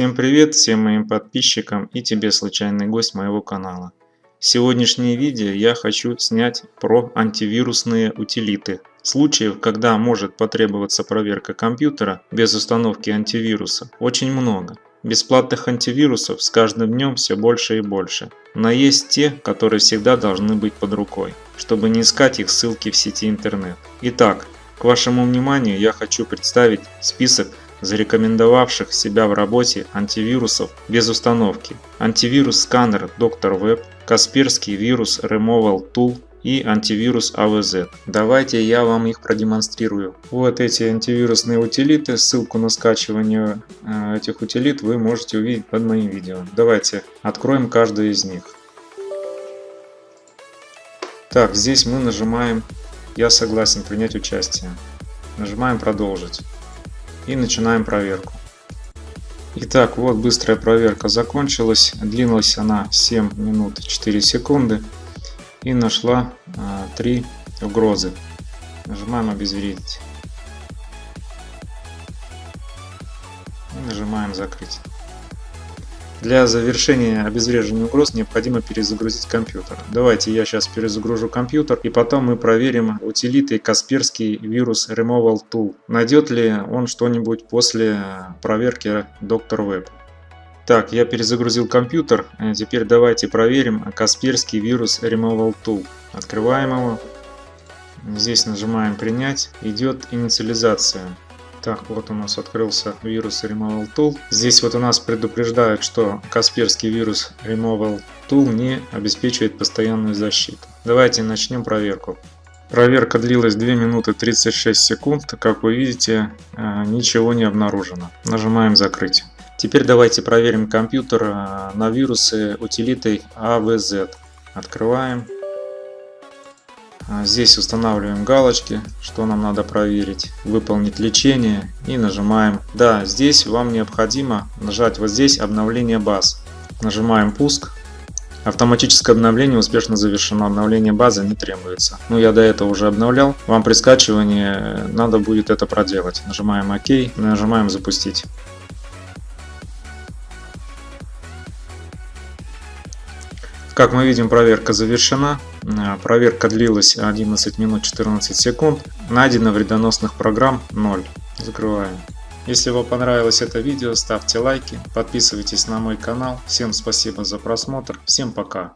Всем привет всем моим подписчикам и тебе случайный гость моего канала. Сегодняшнее видео я хочу снять про антивирусные утилиты. Случаев, когда может потребоваться проверка компьютера без установки антивируса, очень много. Бесплатных антивирусов с каждым днем все больше и больше. Но есть те, которые всегда должны быть под рукой, чтобы не искать их ссылки в сети интернет. Итак, к вашему вниманию я хочу представить список зарекомендовавших себя в работе антивирусов без установки. Антивирус сканер Dr. Web, Касперский вирус Removal Tool и антивирус AVZ. Давайте я вам их продемонстрирую. Вот эти антивирусные утилиты, ссылку на скачивание э, этих утилит вы можете увидеть под моим видео. Давайте откроем каждый из них. Так, здесь мы нажимаем «Я согласен принять участие». Нажимаем «Продолжить» и начинаем проверку. Итак, вот быстрая проверка закончилась. Длилась она 7 минут 4 секунды и нашла а, 3 угрозы. Нажимаем обезвредить. И нажимаем закрыть. Для завершения обезвреживания угроз необходимо перезагрузить компьютер. Давайте я сейчас перезагружу компьютер и потом мы проверим утилитой Касперский вирус Removal Tool. Найдет ли он что-нибудь после проверки Dr. Web. Так, я перезагрузил компьютер. Теперь давайте проверим Касперский вирус Removal Tool. Открываем его. Здесь нажимаем принять. Идет инициализация. Так, вот у нас открылся вирус Removal Tool. Здесь вот у нас предупреждают, что Касперский вирус Removal Tool не обеспечивает постоянную защиту. Давайте начнем проверку. Проверка длилась 2 минуты 36 секунд. Как вы видите, э, ничего не обнаружено. Нажимаем закрыть. Теперь давайте проверим компьютер э, на вирусы утилитой AVZ. Открываем. А, здесь устанавливаем галочки, что нам надо проверить, выполнить лечение и нажимаем. Да, здесь вам необходимо нажать вот здесь обновление баз. Нажимаем пуск. Автоматическое обновление успешно завершено, обновление базы не требуется. Ну я до этого уже обновлял, вам при скачивании надо будет это проделать. Нажимаем ОК, нажимаем запустить. Как мы видим, проверка завершена. Э, проверка длилась 11 минут 14 секунд. Найдено вредоносных программ 0. Закрываем. Если вам понравилось это видео, ставьте лайки, подписывайтесь на мой канал. Всем спасибо за просмотр. Всем пока.